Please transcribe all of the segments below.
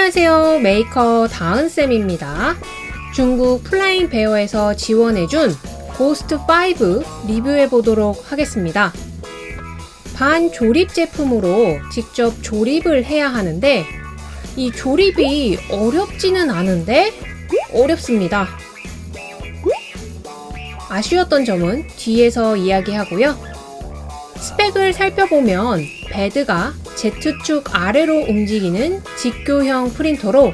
안녕하세요. 메이커 다은쌤입니다. 중국 플라잉 베어에서 지원해준 고스트5 리뷰해보도록 하겠습니다. 반조립 제품으로 직접 조립을 해야 하는데 이 조립이 어렵지는 않은데 어렵습니다. 아쉬웠던 점은 뒤에서 이야기하고요. 스펙을 살펴보면 bed가 Z축 아래로 움직이는 직교형 프린터로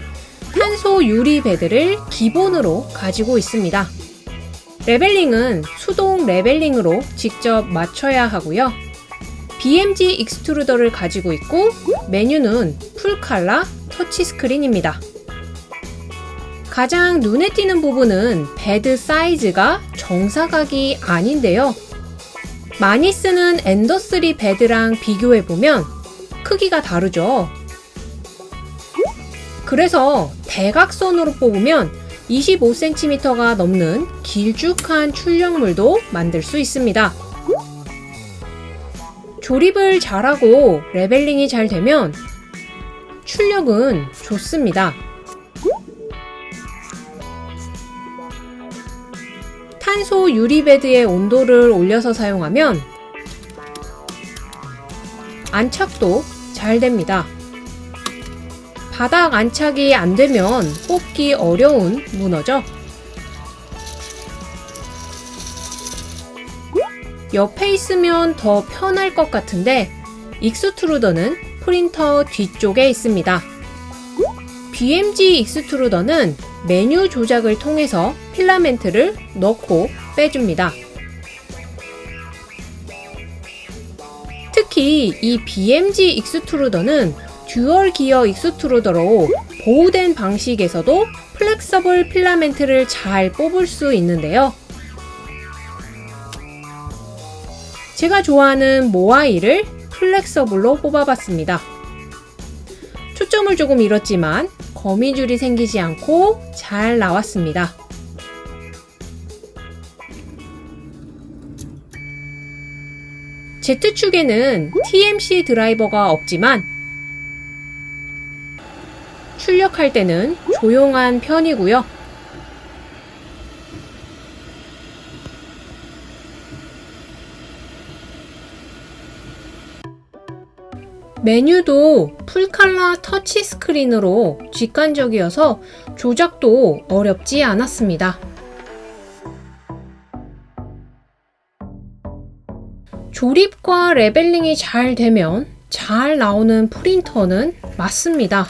탄소 유리 bed를 기본으로 가지고 있습니다. leveling은 수동 leveling으로 직접 맞춰야 하고요. BMG extruder를 가지고 있고 메뉴는 full color 터치스크린입니다. 가장 눈에 띄는 부분은 bed 사이즈가 정사각이 아닌데요. 많이 쓰는 엔더3 bed랑 비교해보면 크기가 다르죠. 그래서 대각선으로 뽑으면 25cm가 넘는 길쭉한 출력물도 만들 수 있습니다. 조립을 잘하고 leveling이 잘 되면 출력은 좋습니다. 탄소 유리bed의 온도를 올려서 사용하면 안착도 잘 됩니다. 바닥 안착이 안 되면 뽑기 어려운 문어죠. 옆에 있으면 더 편할 것 같은데 extruder는 프린터 뒤쪽에 있습니다. BMG extruder는 메뉴 조작을 통해서 필라멘트를 넣고 빼줍니다. 특히 이 BMG extruder는 dual 기어 extruder로 보우든 방식에서도 flexible 필라멘트를 잘 뽑을 수 있는데요. 제가 좋아하는 모아이를 flexible로 뽑아봤습니다. 초점을 조금 잃었지만 거미줄이 생기지 않고 잘 나왔습니다. Z축에는 TMC 드라이버가 없지만 출력할 때는 조용한 편이고요. 메뉴도 full color 터치 스크린으로 직관적이어서 조작도 어렵지 않았습니다. 조립과 leveling이 잘 되면 잘 나오는 프린터는 맞습니다.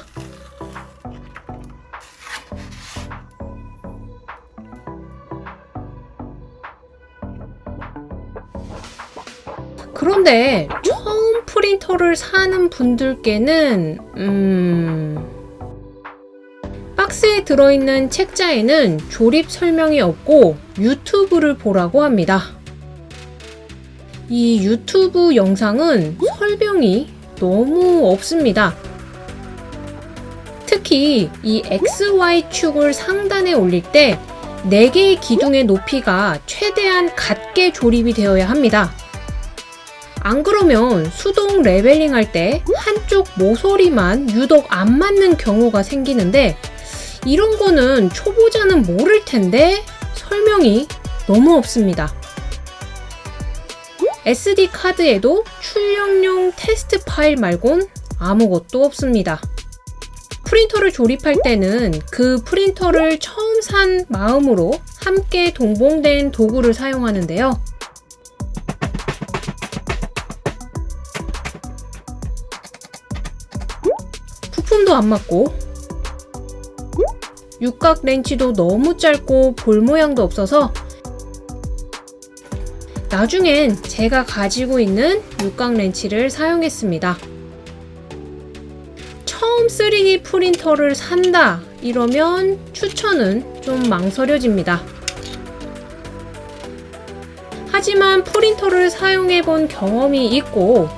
그런데 처음 프린터를 사는 분들께는 음... 박스에 들어있는 책자에는 조립 설명이 없고 유튜브를 보라고 합니다. 이 유튜브 영상은 설명이 너무 없습니다. 특히 이 XY축을 상단에 올릴 때 4개의 기둥의 높이가 최대한 같게 조립이 되어야 합니다. 안 그러면 수동 leveling 할 때 한쪽 모서리만 유독 안 맞는 경우가 생기는데 이런 거는 초보자는 모를 텐데 설명이 너무 없습니다. SD 카드에도 출력용 테스트 파일 말곤 아무것도 없습니다. 프린터를 조립할 때는 그 프린터를 처음 산 마음으로 함께 동봉된 도구를 사용하는데요. 부품도 안 맞고 육각 렌치도 너무 짧고 볼 모양도 없어서 나중엔 제가 가지고 있는 육각 렌치를 사용했습니다. 처음 3D 프린터를 산다 이러면 추천은 좀 망설여집니다. 하지만 프린터를 사용해 본 경험이 있고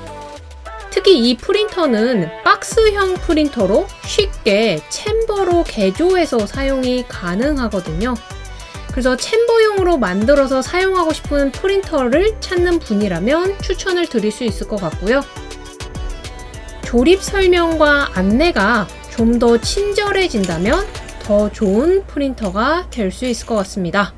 특히 이 프린터는 박스형 프린터로 쉽게 챔버로 개조해서 사용이 가능하거든요. 그래서 챔버용으로 만들어서 사용하고 싶은 프린터를 찾는 분이라면 추천을 드릴 수 있을 것 같고요. 조립 설명과 안내가 좀 더 친절해진다면 더 좋은 프린터가 될 수 있을 것 같습니다.